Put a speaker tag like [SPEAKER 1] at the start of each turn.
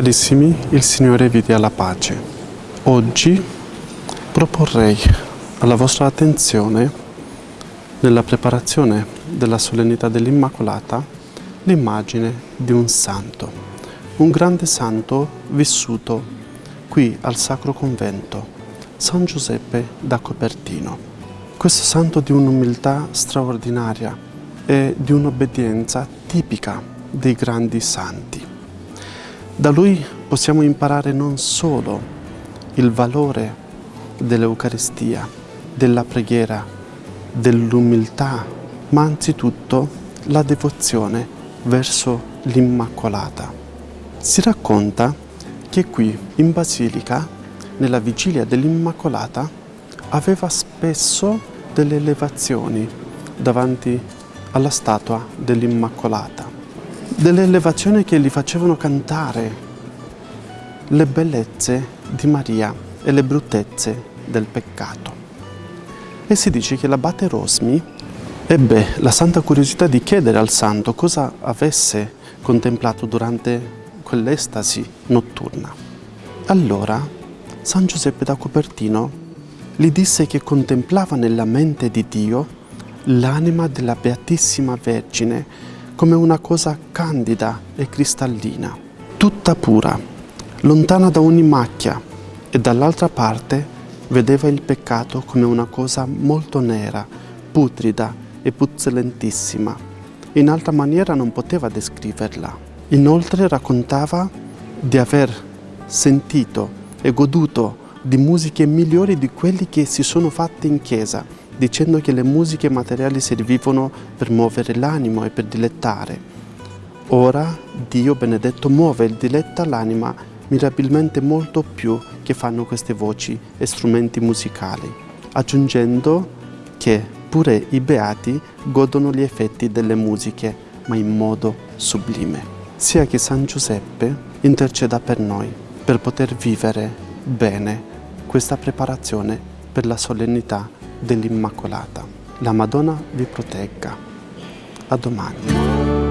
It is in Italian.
[SPEAKER 1] Carissimi, il Signore vi dia la pace. Oggi proporrei alla vostra attenzione, nella preparazione della solennità dell'Immacolata, l'immagine di un santo, un grande santo vissuto qui al Sacro Convento, San Giuseppe da Copertino. Questo santo di un'umiltà straordinaria e di un'obbedienza tipica dei grandi santi. Da lui possiamo imparare non solo il valore dell'Eucaristia, della preghiera, dell'umiltà, ma anzitutto la devozione verso l'Immacolata. Si racconta che qui in Basilica, nella vigilia dell'Immacolata, aveva spesso delle elevazioni davanti alla statua dell'Immacolata delle elevazioni che gli facevano cantare le bellezze di Maria e le bruttezze del peccato. E si dice che l'abate Rosmi ebbe la santa curiosità di chiedere al santo cosa avesse contemplato durante quell'estasi notturna. Allora San Giuseppe da Cupertino gli disse che contemplava nella mente di Dio l'anima della Beatissima Vergine come una cosa candida e cristallina, tutta pura, lontana da ogni macchia e dall'altra parte vedeva il peccato come una cosa molto nera, putrida e puzzolentissima. In altra maniera non poteva descriverla. Inoltre raccontava di aver sentito e goduto di musiche migliori di quelli che si sono fatte in chiesa dicendo che le musiche materiali servivano per muovere l'animo e per dilettare. Ora Dio benedetto muove e diletta l'anima mirabilmente molto più che fanno queste voci e strumenti musicali, aggiungendo che pure i beati godono gli effetti delle musiche, ma in modo sublime. Sia che San Giuseppe interceda per noi, per poter vivere bene questa preparazione per la solennità dell'Immacolata. La Madonna vi protegga. A domani.